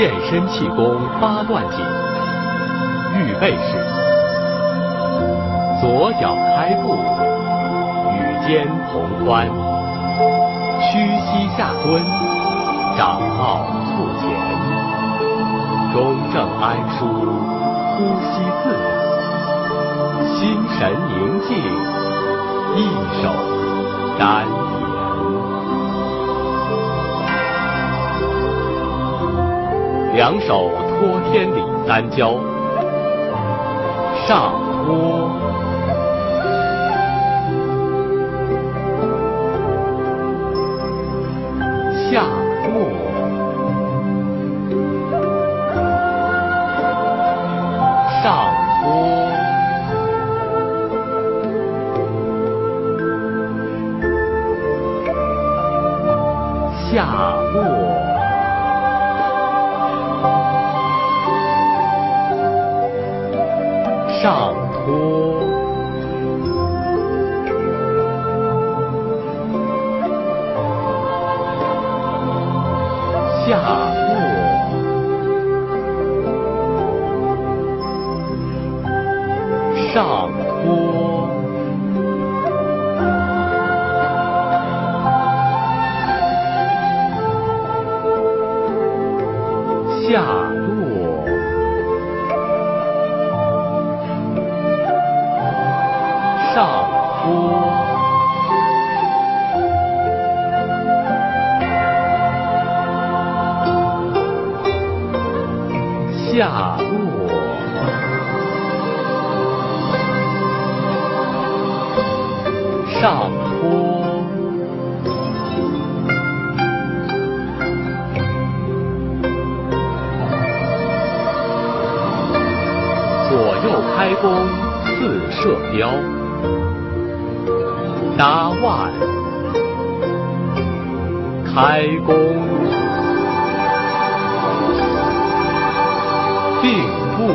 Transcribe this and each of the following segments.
健身气功八段锦，预备式，左脚开步，与肩同宽，屈膝下蹲，掌抱腹前，中正安舒，呼吸自然，心神宁静，一手丹两手托天理三焦，上托，下落，上托，下落。上托，下落，上下落，上坡，左右开弓似射雕。搭腕，开弓，并步，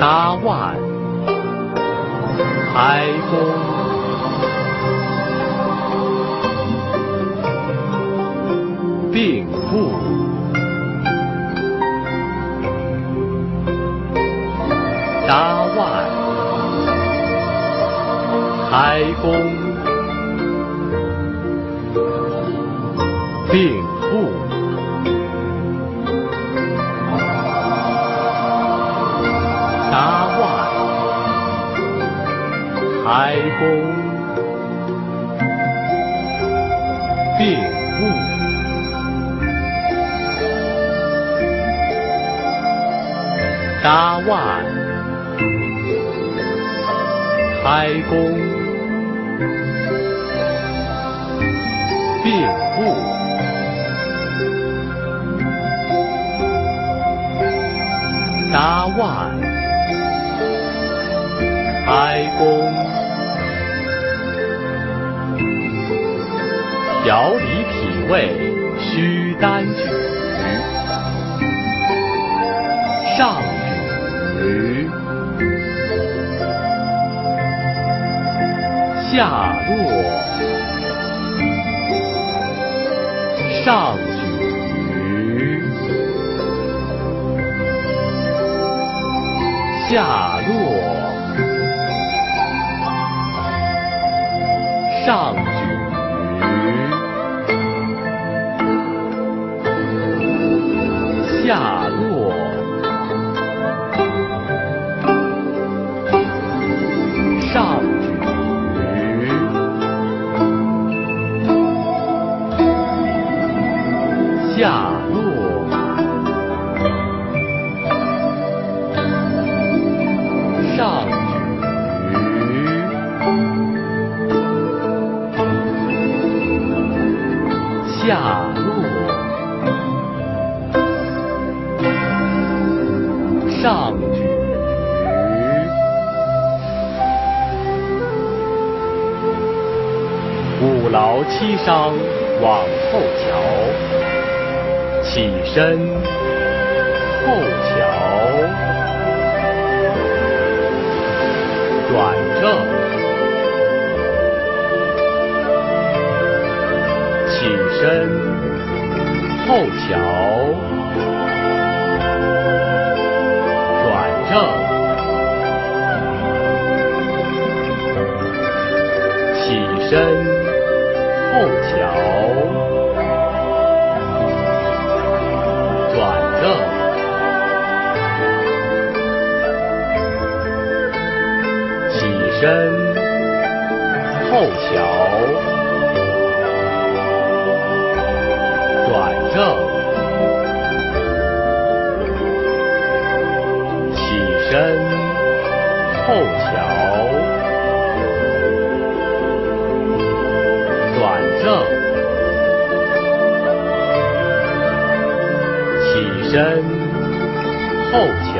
搭腕，开弓，开弓，并步，搭腕。开弓，并步，搭腕，开弓，调理脾胃需单举，上举。下落，上举，下落，上下劳七伤往后瞧。起身，后瞧，转正，起身，后瞧，转正，起身，后桥，转正，起身，后桥，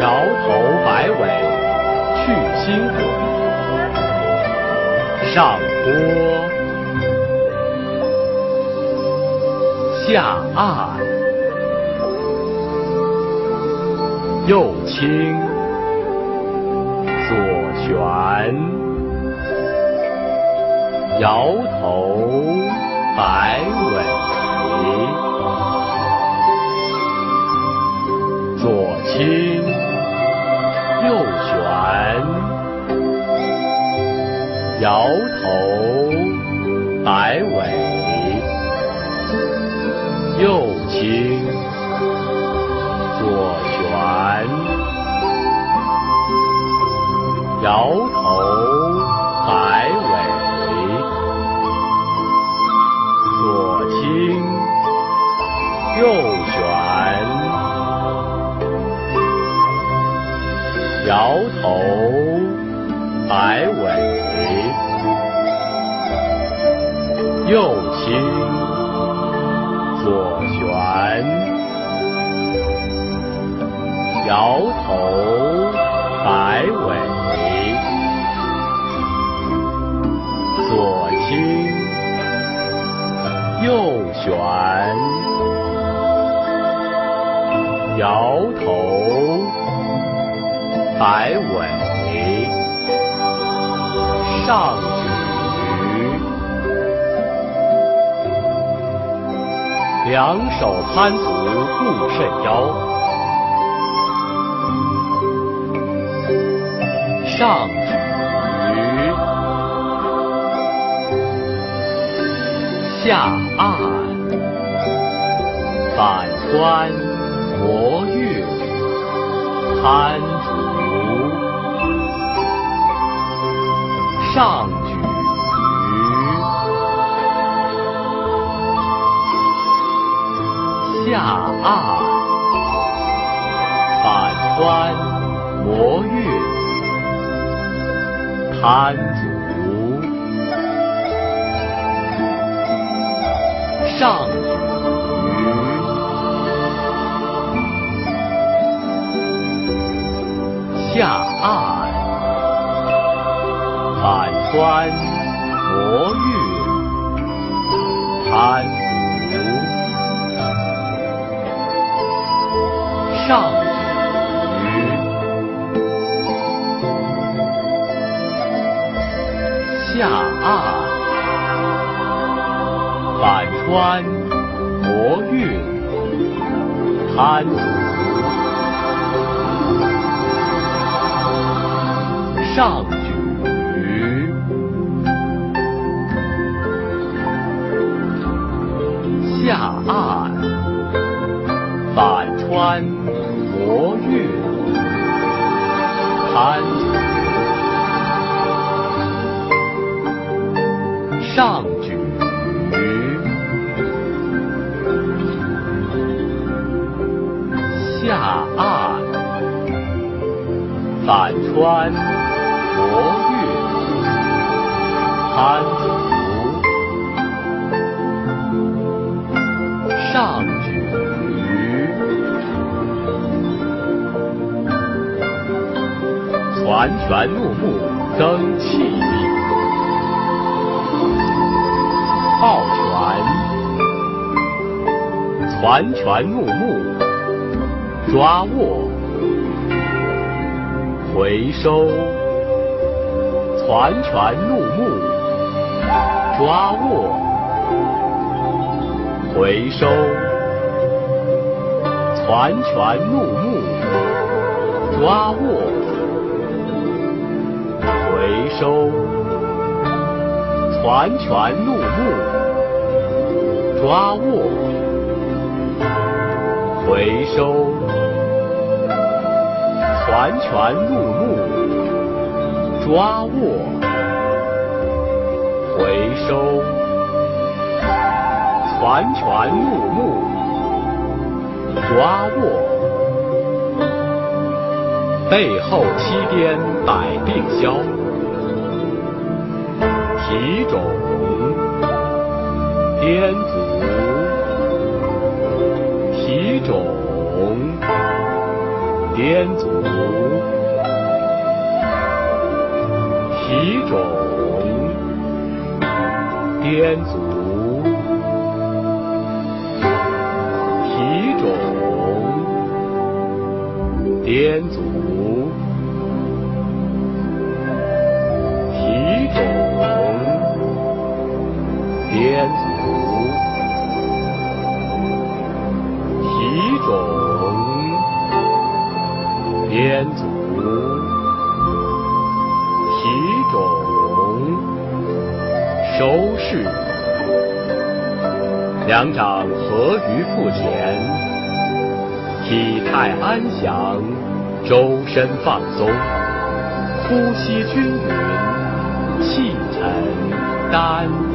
摇头摆尾去心火，上坡。下岸，右倾，左旋，摇头摆尾，头摆尾，左倾，右旋，摇头摆尾，右倾。左旋，摇头摆尾，上举。两手攀足固肾腰，上举，下按，反穿磨月，攀攀足，上举，下按，反穿磨月，攀足。上。下按，反穿磨月，攀，上举，下按，反穿。磨月，攀上举，下按，反穿磨月，攀足，上举。攒拳怒目增气抱拳，攒拳怒目抓握，回收，攒拳怒目抓握，回收，攒拳怒目，抓握，回收，攒拳怒目，抓握，回收，攒拳怒目，抓握。回收，攒拳怒目，抓握，背后七颠百病消，提踵，颠足，提踵，颠足，提踵。颠足，提踵，颠足，颠足。收势，两掌合于腹前，体态安详，周身放松，呼吸均匀，气沉丹田。